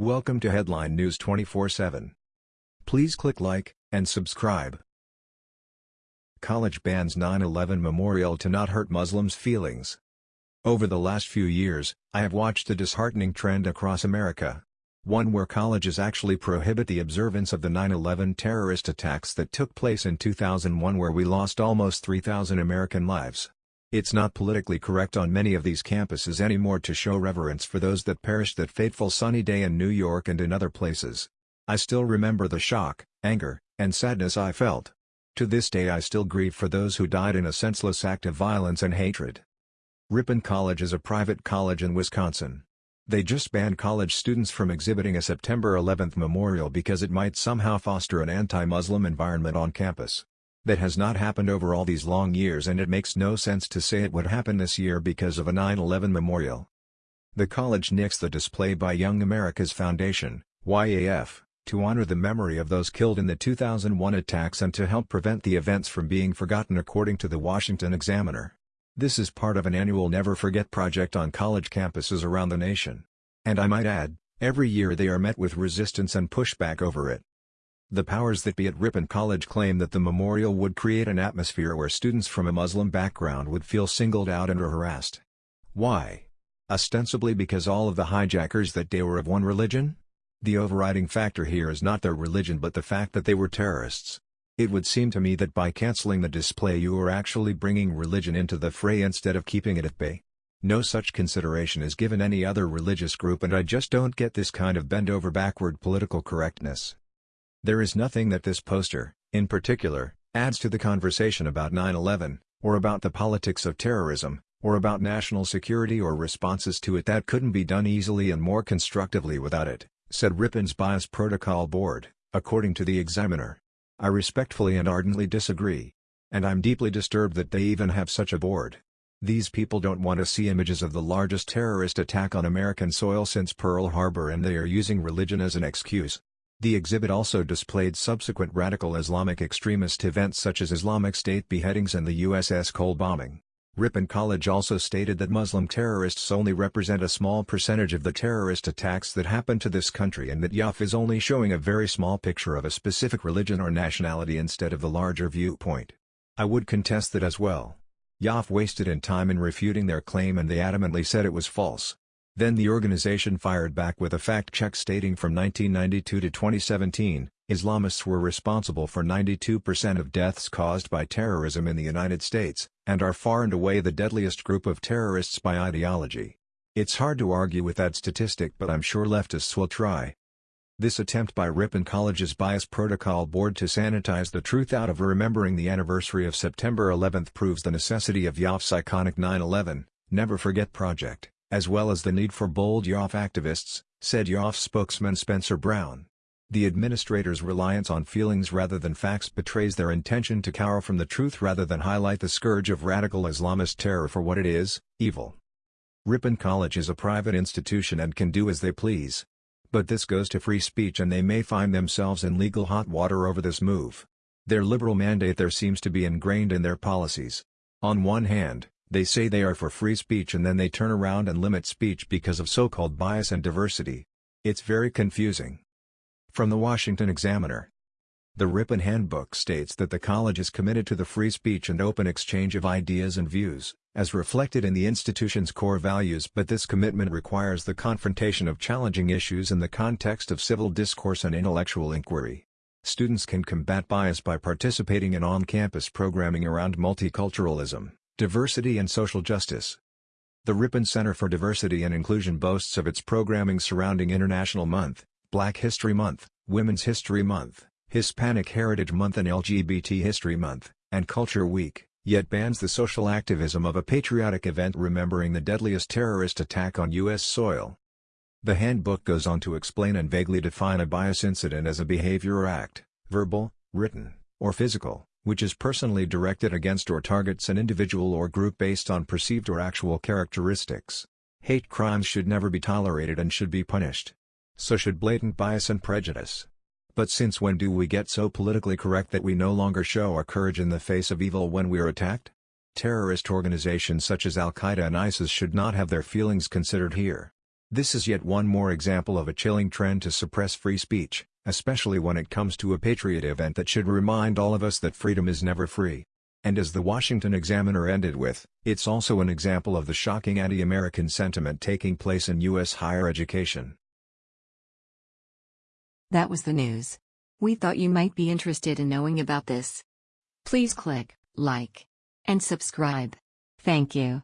Welcome to Headline News 24/7. Please click like and subscribe. College bans 9/11 memorial to not hurt Muslims' feelings. Over the last few years, I have watched a disheartening trend across America. One where colleges actually prohibit the observance of the 9/11 terrorist attacks that took place in 2001 where we lost almost 3,000 American lives. It's not politically correct on many of these campuses anymore to show reverence for those that perished that fateful sunny day in New York and in other places. I still remember the shock, anger, and sadness I felt. To this day I still grieve for those who died in a senseless act of violence and hatred. Ripon College is a private college in Wisconsin. They just banned college students from exhibiting a September 11 memorial because it might somehow foster an anti-Muslim environment on campus. That has not happened over all these long years and it makes no sense to say it would happen this year because of a 9-11 memorial. The college nixed the display by Young America's Foundation, YAF, to honor the memory of those killed in the 2001 attacks and to help prevent the events from being forgotten according to the Washington Examiner. This is part of an annual Never Forget project on college campuses around the nation. And I might add, every year they are met with resistance and pushback over it. The powers that be at Ripon College claim that the memorial would create an atmosphere where students from a Muslim background would feel singled out and harassed. Why? Ostensibly because all of the hijackers that day were of one religion? The overriding factor here is not their religion but the fact that they were terrorists. It would seem to me that by cancelling the display you are actually bringing religion into the fray instead of keeping it at bay. No such consideration is given any other religious group and I just don't get this kind of bend over backward political correctness. There is nothing that this poster, in particular, adds to the conversation about 9-11, or about the politics of terrorism, or about national security or responses to it that couldn't be done easily and more constructively without it, said Ripon's Bias Protocol Board, according to the Examiner. I respectfully and ardently disagree. And I'm deeply disturbed that they even have such a board. These people don't want to see images of the largest terrorist attack on American soil since Pearl Harbor and they are using religion as an excuse. The exhibit also displayed subsequent radical Islamic extremist events such as Islamic State beheadings and the USS Cole bombing. Ripon College also stated that Muslim terrorists only represent a small percentage of the terrorist attacks that happen to this country and that YAF is only showing a very small picture of a specific religion or nationality instead of the larger viewpoint. I would contest that as well. YAF wasted in time in refuting their claim and they adamantly said it was false. Then the organization fired back with a fact check stating from 1992 to 2017, Islamists were responsible for 92% of deaths caused by terrorism in the United States, and are far and away the deadliest group of terrorists by ideology. It's hard to argue with that statistic but I'm sure leftists will try. This attempt by Ripon College's Bias Protocol Board to sanitize the truth out of remembering the anniversary of September 11 proves the necessity of YAF's iconic 9-11, Never Forget project as well as the need for bold YAF activists, said YAF spokesman Spencer Brown. The administrator's reliance on feelings rather than facts betrays their intention to cower from the truth rather than highlight the scourge of radical Islamist terror for what it is, evil. Ripon College is a private institution and can do as they please. But this goes to free speech and they may find themselves in legal hot water over this move. Their liberal mandate there seems to be ingrained in their policies. On one hand, they say they are for free speech and then they turn around and limit speech because of so-called bias and diversity. It's very confusing. From the Washington Examiner The Ripon Handbook states that the college is committed to the free speech and open exchange of ideas and views, as reflected in the institution's core values but this commitment requires the confrontation of challenging issues in the context of civil discourse and intellectual inquiry. Students can combat bias by participating in on-campus programming around multiculturalism, Diversity and Social Justice The Ripon Center for Diversity and Inclusion boasts of its programming surrounding International Month, Black History Month, Women's History Month, Hispanic Heritage Month and LGBT History Month, and Culture Week, yet bans the social activism of a patriotic event remembering the deadliest terrorist attack on U.S. soil. The handbook goes on to explain and vaguely define a bias incident as a behavior or act, verbal, written, or physical, which is personally directed against or targets an individual or group based on perceived or actual characteristics. Hate crimes should never be tolerated and should be punished. So should blatant bias and prejudice. But since when do we get so politically correct that we no longer show our courage in the face of evil when we are attacked? Terrorist organizations such as Al-Qaeda and ISIS should not have their feelings considered here. This is yet one more example of a chilling trend to suppress free speech, especially when it comes to a patriot event that should remind all of us that freedom is never free. And as the Washington Examiner ended with, it's also an example of the shocking anti-American sentiment taking place in U.S. higher education. That was the news. We thought you might be interested in knowing about this. Please click like and subscribe. Thank you.